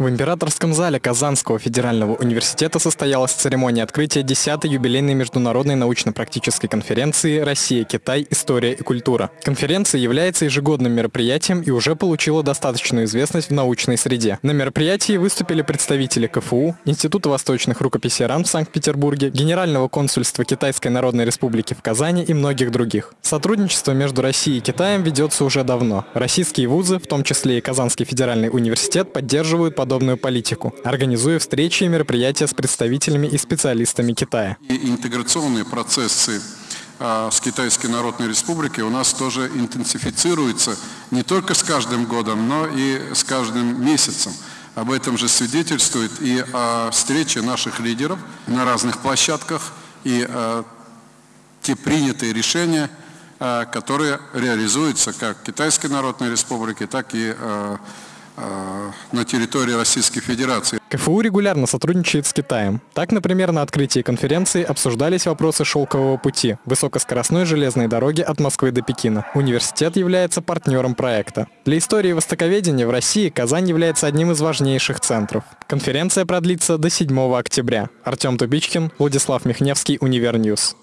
В императорском зале Казанского федерального университета состоялась церемония открытия 10-й юбилейной международной научно-практической конференции «Россия, Китай. История и культура». Конференция является ежегодным мероприятием и уже получила достаточную известность в научной среде. На мероприятии выступили представители КФУ, Института восточных рукописей РАН в Санкт-Петербурге, Генерального консульства Китайской Народной Республики в Казани и многих других. Сотрудничество между Россией и Китаем ведется уже давно. Российские вузы, в том числе и Казанский федеральный университет, поддерживают подобные подобную политику, организуя встречи и мероприятия с представителями и специалистами Китая. И интеграционные процессы а, с Китайской Народной Республикой у нас тоже интенсифицируются не только с каждым годом, но и с каждым месяцем. Об этом же свидетельствует и встречи наших лидеров на разных площадках, и а, те принятые решения, а, которые реализуются как Китайской Народной Республике, так и на территории Российской Федерации. КФУ регулярно сотрудничает с Китаем. Так, например, на открытии конференции обсуждались вопросы шелкового пути, высокоскоростной железной дороги от Москвы до Пекина. Университет является партнером проекта. Для истории востоковедения в России Казань является одним из важнейших центров. Конференция продлится до 7 октября. Артем Тубичкин, Владислав Михневский, Univer News.